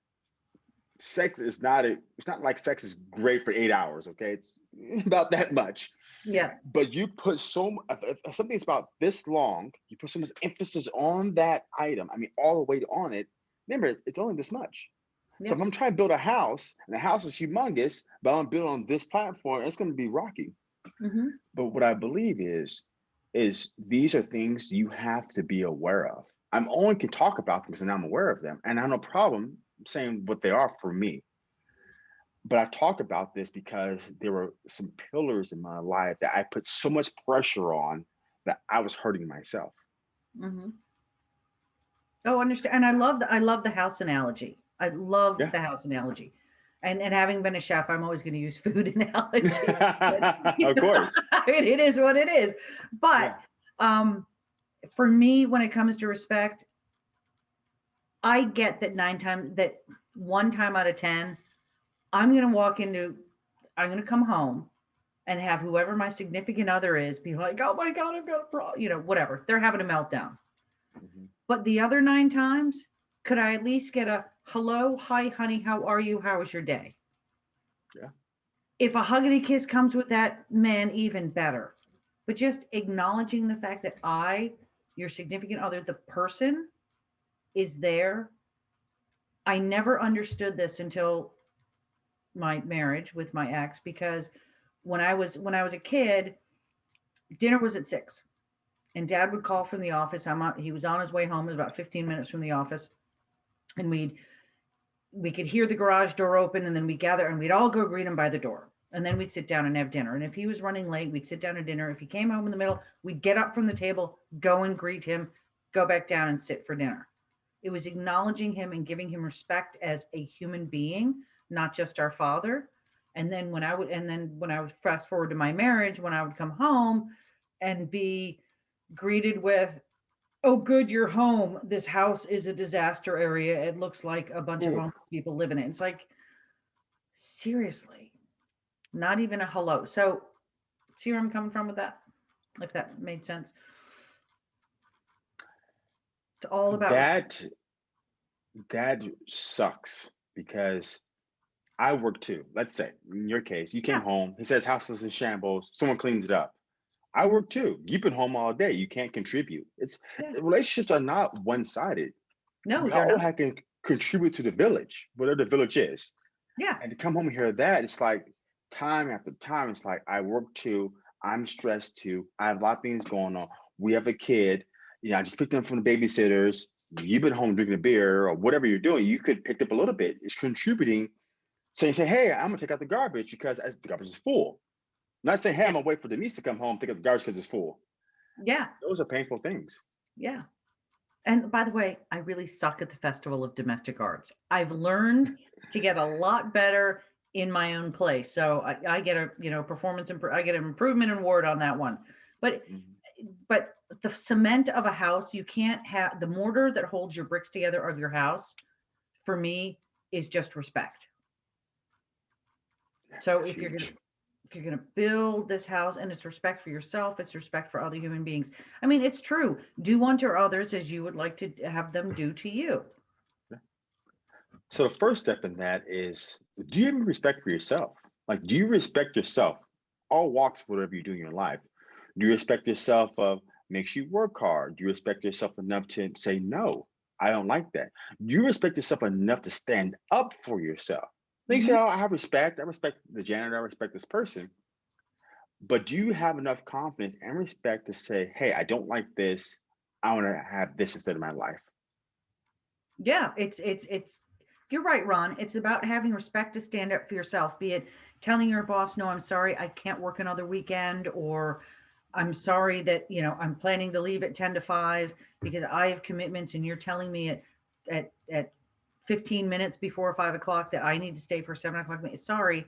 sex is not a. It's not like sex is great for eight hours. Okay, it's about that much. Yeah. But you put so mu- if- if something's about this long. You put so much emphasis on that item. I mean, all the weight on it. Remember, it's only this much. So if I'm trying to build a house, and the house is humongous, but I'm building on this platform, it's going to be rocky. hmm But what I believe is, is these are things you have to be aware of. I'm only can talk about them because now I'm aware of them, and I have no problem saying what they are for me. But I talk about this because there were some pillars in my life that I put so much pressure on that I was hurting myself. Mm-hmm. Oh, understand. And I love the I love the house analogy. I love Yeah. the house analogy. And and having been a chef, I'm always going to use food analogy. but, of know, course. I mean, it is what it is. But um for me, when it comes to respect, I get that nine times that one time out of ten, I'm gonna walk into I'm gonna come home and have whoever my significant other is be like, oh my God, I've got a problem, you know, whatever. They're having a meltdown. Mhm. But the other nine times, could I at least get a hello, hi, honey, how are you? How was your day? Yeah. If a huggity kiss comes with that, man, even better. But just acknowledging the fact that I, your significant other, the person is there. I never understood this until my marriage with my ex because when I was when I was a kid, dinner was at six and dad would call from the office. I'm he was on his way home. It was about 15 minutes from the office. And we'd, we could hear the garage door open and then we gather and we'd all go greet him by the door. And then we'd sit down and have dinner. And if he was running late, we'd sit down to dinner. If he came home in the middle, we'd get up from the table, go and greet him, go back down and sit for dinner. It was acknowledging him and giving him respect as a human being, not just our father. And then when I would, and then when I would fast forward to my marriage, when I would come home and be greeted with, "Oh, good, you're home. This house is a disaster area. It looks like a bunch of Ooh. homeless people live in it." It's like, seriously, not even a hello. So, see where I'm coming from with that? If that made sense. It's all about respect. that that sucks because I work too. Let's say in your case, you came Yeah. home. He says house is in shambles. Someone cleans it up. I work too. You've been home all day. You can't contribute. It's Yeah. relationships are not one sided. No, we all not. have to contribute to the village, whatever the village is. Yeah. And to come home and hear that, it's like time after time. It's like I work too. I'm stressed too. I have a lot of things going on. We have a kid. You know, I just picked them from the babysitters. You've been home drinking a beer or whatever you're doing. You could pick up a little bit. It's contributing. Saying, say, hey, I'm gonna take out the garbage because as the garbage is full. Not saying, hey, I'm gonna wait for Denise to come home, take out the garbage because it's full. Yeah. Those are painful things. Yeah. And by the way, I really suck at the Festival of Domestic Arts. I've learned to get a lot better in my own place. So I, I get a, you know, performance, impro- I get an improvement award on that one. But, Mhm. but the cement of a house, you can't have the mortar that holds your bricks together of your house, for me, is just respect. So if you're gonna if you're going to build this house and it's respect for yourself it's respect for other human beings i mean it's true do unto others as you would like to have them do to you So the first step in that is, do you have respect for yourself? Like, do you respect yourself? All walks, of whatever you do in your life. Do you respect yourself of makes you work hard? Do you respect yourself enough to say no? I don't like that. Do you respect yourself enough to stand up for yourself? Like you say, mm-hmm. oh, I have respect. I respect the janitor. I respect this person. But do you have enough confidence and respect to say, hey, I don't like this. I want to have this instead of my life. yeah it's it's it's you're right ron it's about having respect to stand up for yourself be it telling your boss no i'm sorry i can't work another weekend or i'm sorry that you know i'm planning to leave at 10 to 5 because i have commitments and you're telling me at at at 15 minutes before five o'clock that I need to stay for seven o'clock. Sorry.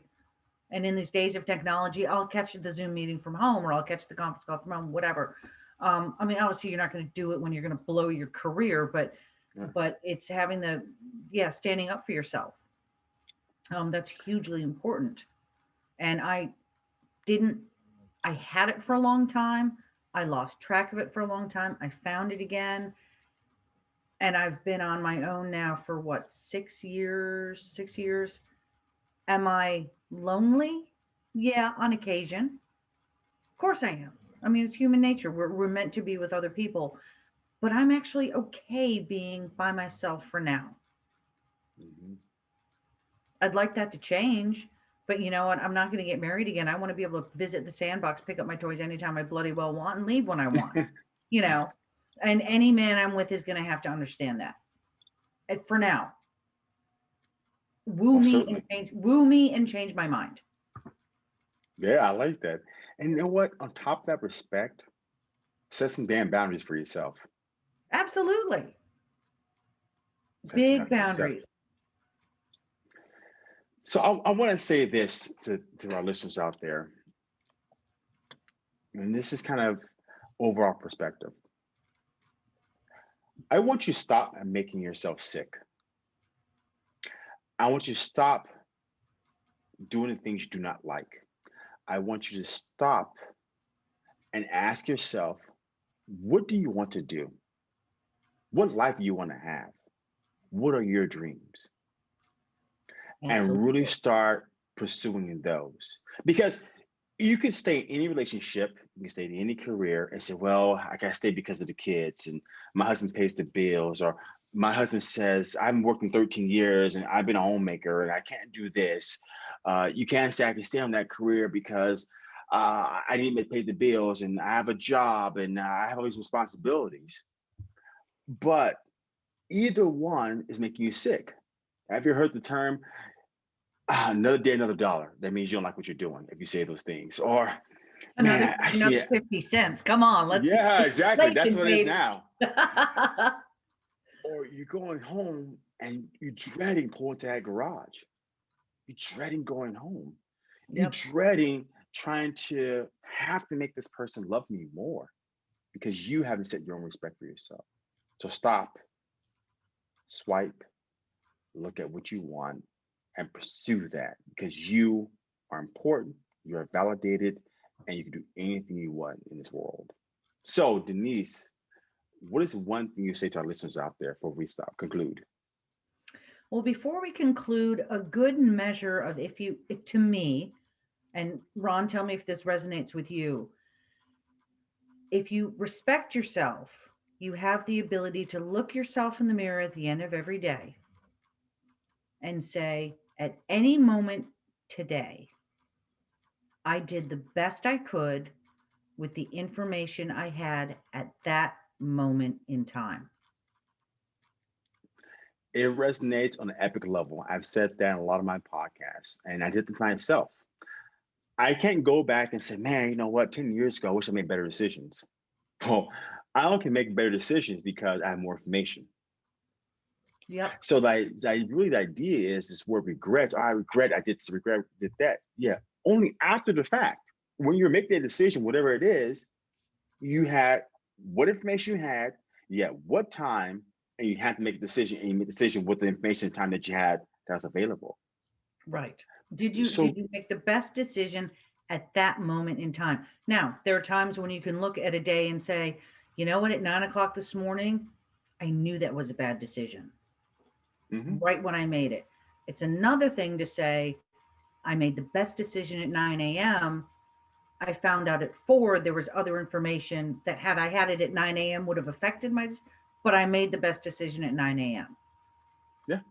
And in these days of technology, I'll catch the Zoom meeting from home or I'll catch the conference call from home, whatever. Um, I mean, obviously you're not going to do it when you're going to blow your career, but Yeah. but it's having the yeah, standing up for yourself. Um, that's hugely important. And I didn't I had it for a long time. I lost track of it for a long time. I found it again. And I've been on my own now for what, six years? Six years. Am I lonely? Yeah, on occasion. Of course I am. I mean, it's human nature. We're, we're meant to be with other people. But I'm actually okay being by myself for now. Mhm. I'd like that to change, but you know what? I'm not going to get married again. I want to be able to visit the sandbox, pick up my toys anytime I bloody well want, and leave when I want. you know, and any man I'm with is going to have to understand that. And for now, woo Oh, me certainly. and change, woo me and change my mind. Yeah, I like that. And you know what? On top of that respect, set some damn boundaries for yourself. Absolutely, some big boundaries. So I, I want to say this to, to our listeners out there. And this is kind of overall perspective. I want you to stop making yourself sick. I want you to stop doing the things you do not like. I want you to stop and ask yourself, what do you want to do? What life do you want to have? What are your dreams? and really start pursuing those because you can stay in any relationship you can stay in any career and say well i gotta stay because of the kids and my husband pays the bills or my husband says i'm working 13 years and i've been a homemaker and i can't do this uh, you can't say i can stay on that career because uh, i need to pay the bills and i have a job and i have all these responsibilities but either one is making you sick have you heard the term ah, another day, another dollar? That means you don't like what you're doing if you say those things. Or, Another, man, I see another it. 50 cents. Come on, let's. yeah, exactly. That's what it is now. Or you're going home and you're dreading pulling to that garage. You're dreading going home. You're Yep. dreading trying to have to make this person love me more because you haven't set your own respect for yourself. So stop, swipe, look at what you want, and pursue that because you are important, you are validated, and you can do anything you want in this world. So, Denise, what is one thing you say to our listeners out there before we stop? Conclude. Well, before we conclude, a good measure of if you, to me, and Ron, tell me if this resonates with you. If you respect yourself, you have the ability to look yourself in the mirror at the end of every day and say, at any moment today, I did the best I could with the information I had at that moment in time. It resonates on an epic level. I've said that in a lot of my podcasts, and I did it myself. I can't go back and say, man, you know what, 10 years ago, I wish I made better decisions. Well, I can make better decisions because I have more information. Yeah. So like, like really the idea is this word regrets. Oh, I regret I did this, regret did that. Yeah. Only after the fact. When you're making a decision, whatever it is, you had what information you had, you had what time, and you had to make a decision, and you made a decision with the information and time that you had that was available. Right. Did you So- did you make the best decision at that moment in time? Now, there are times when you can look at a day and say, you know what, at nine o'clock this morning, I knew that was a bad decision Mhm. right when I made it. It's another thing to say, I made the best decision at 9 a.m. I found out at four there was other information that had I had it at 9 a.m. would have affected my, but I made the best decision at 9 a.m. Yeah.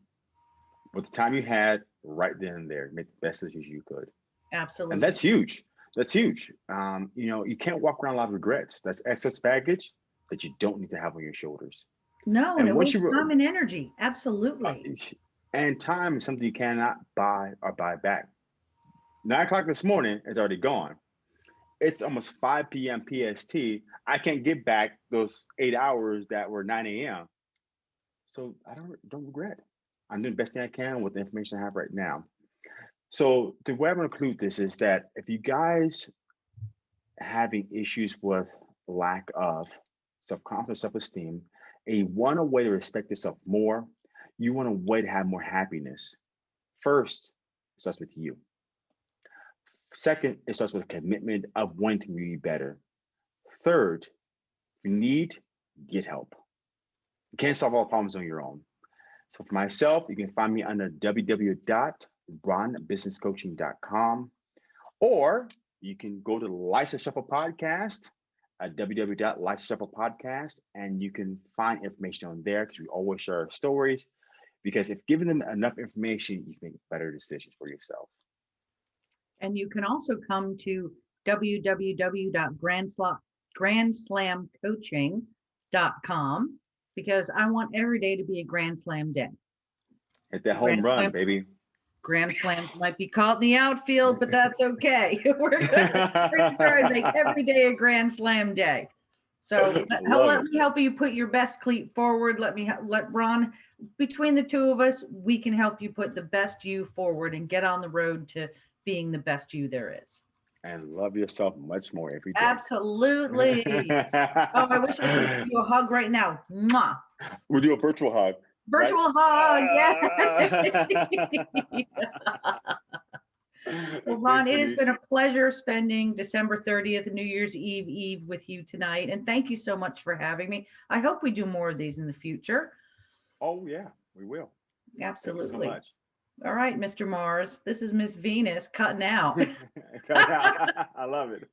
With the time you had right then and there, make the best decisions you could. Absolutely. And that's huge. That's huge. Um, you know, you can't walk around a lot of regrets. That's excess baggage that you don't need to have on your shoulders. no, and it once you time and energy. Uh, Absolutely. and time is something you cannot buy or buy back. Nine o'clock this morning is already gone. It's almost 5 p.m. PST. I can't get back those eight hours that were 9 a.m. So I don't don't regret. I'm doing the best thing I can with the information I have right now. So the way I'm going to conclude this is that if you guys having issues with lack of self-confidence, self-esteem, a want a way to respect yourself more, you want a way to have more happiness. First, it starts with you. Second, it starts with a commitment of wanting to be better. Third, if you need, get help. You can't solve all problems on your own. So for myself, you can find me under www.ronbusinesscoaching.com or you can go to the License Shuffle podcast Uh, at www.license podcast and you can find information on there because we always share our stories because if given them enough information, you can make better decisions for yourself. And you can also come to www.grandslamcoaching.com because I want every day to be a Grand Slam day. Hit that home Grand run, Slam. baby. Grand slams might be caught in the outfield, but that's okay. We're gonna we're gonna try and make every day a grand slam day. So let- let me help you put your best cleat forward. Let me, let Ron, between the two of us, we can help you put the best you forward and get on the road to being the best you there is. and love yourself much more every day. Absolutely. Oh, I wish I could give you a hug right now. Mwah. We'll do a virtual hug. Right? Virtual hug, yeah. Well, Ron, it has been a pleasure spending December 30th, New Year's Eve Eve with you tonight. And thank you so much for having me. I hope we do more of these in the future. Oh, yeah, we will. So Absolutely. much. All right, Mr. Mars, this is Miss Venus cutting out. I love it.